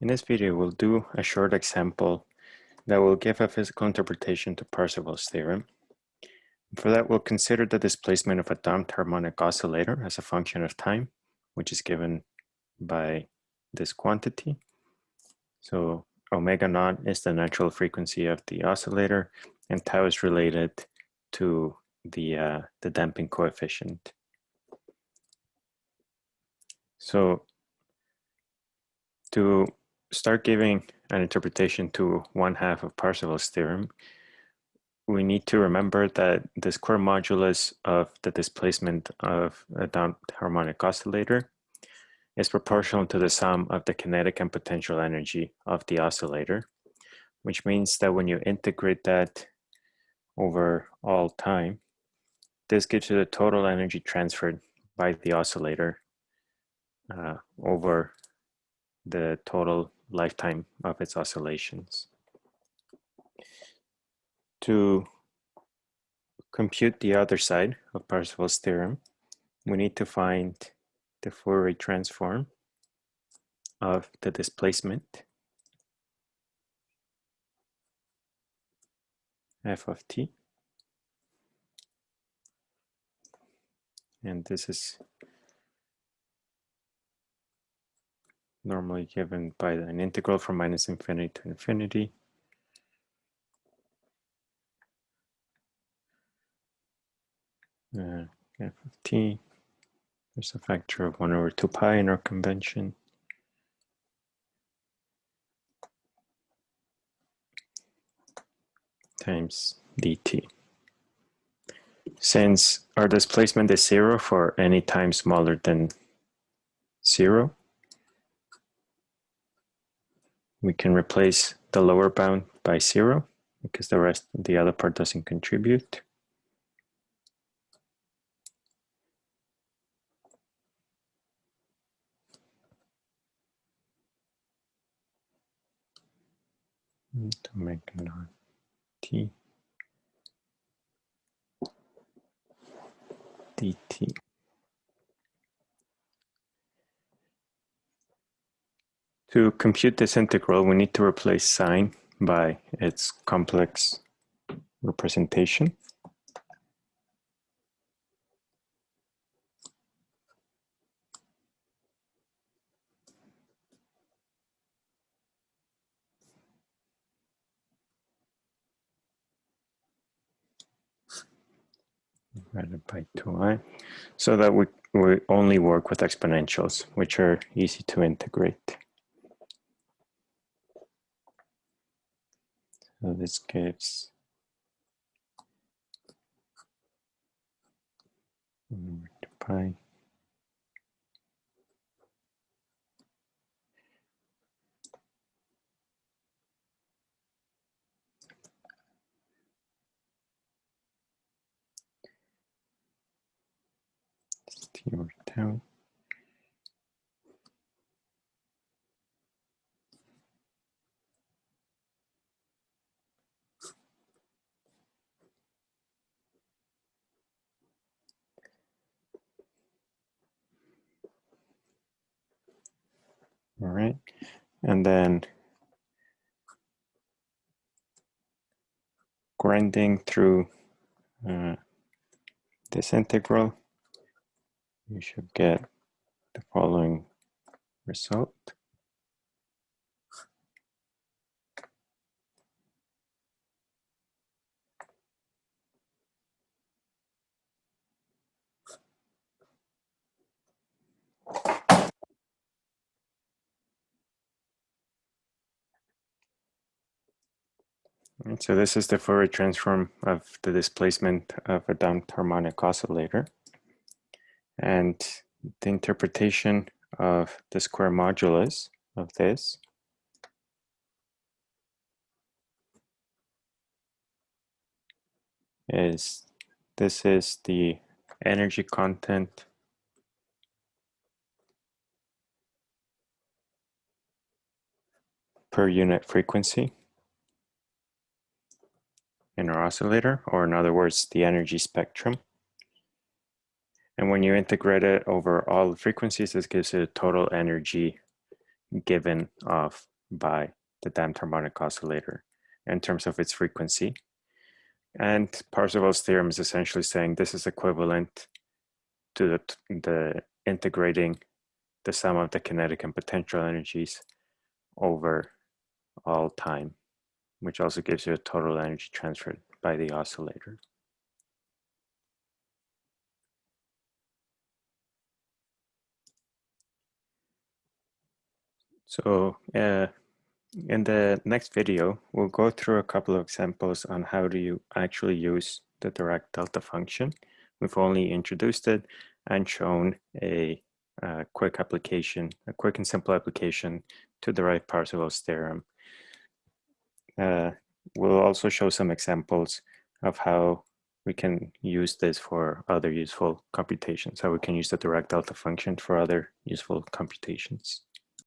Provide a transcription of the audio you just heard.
In this video, we'll do a short example that will give a physical interpretation to Parseval's theorem. For that, we'll consider the displacement of a damped harmonic oscillator as a function of time, which is given by this quantity. So omega naught is the natural frequency of the oscillator, and tau is related to the, uh, the damping coefficient. So to start giving an interpretation to one half of Parseval's theorem, we need to remember that the square modulus of the displacement of a damped harmonic oscillator is proportional to the sum of the kinetic and potential energy of the oscillator, which means that when you integrate that over all time, this gives you the total energy transferred by the oscillator uh, over the total lifetime of its oscillations. To compute the other side of Parseval's theorem, we need to find the Fourier transform of the displacement f of t. And this is normally given by an integral from minus infinity to infinity. Uh, f of t, there's a factor of 1 over 2 pi in our convention. times dt. Since our displacement is zero for any time smaller than zero, we can replace the lower bound by zero because the rest, the other part doesn't contribute. To make non t dt. To compute this integral, we need to replace sine by its complex representation. divided by 2i, so that we, we only work with exponentials, which are easy to integrate. This gives pi t over All right, and then grinding through uh, this integral, you should get the following result. So this is the Fourier transform of the displacement of a damped harmonic oscillator. And the interpretation of the square modulus of this is this is the energy content per unit frequency oscillator, or in other words, the energy spectrum. And when you integrate it over all the frequencies, this gives you a total energy given off by the damped harmonic oscillator in terms of its frequency. And Parseval's theorem is essentially saying this is equivalent to the, the integrating the sum of the kinetic and potential energies over all time, which also gives you a total energy transferred by the oscillator. So uh, in the next video, we'll go through a couple of examples on how do you actually use the Dirac delta function. We've only introduced it and shown a, a quick application, a quick and simple application to the derive Parseval's theorem. Uh, we'll also show some examples of how we can use this for other useful computations, how we can use the Dirac delta function for other useful computations.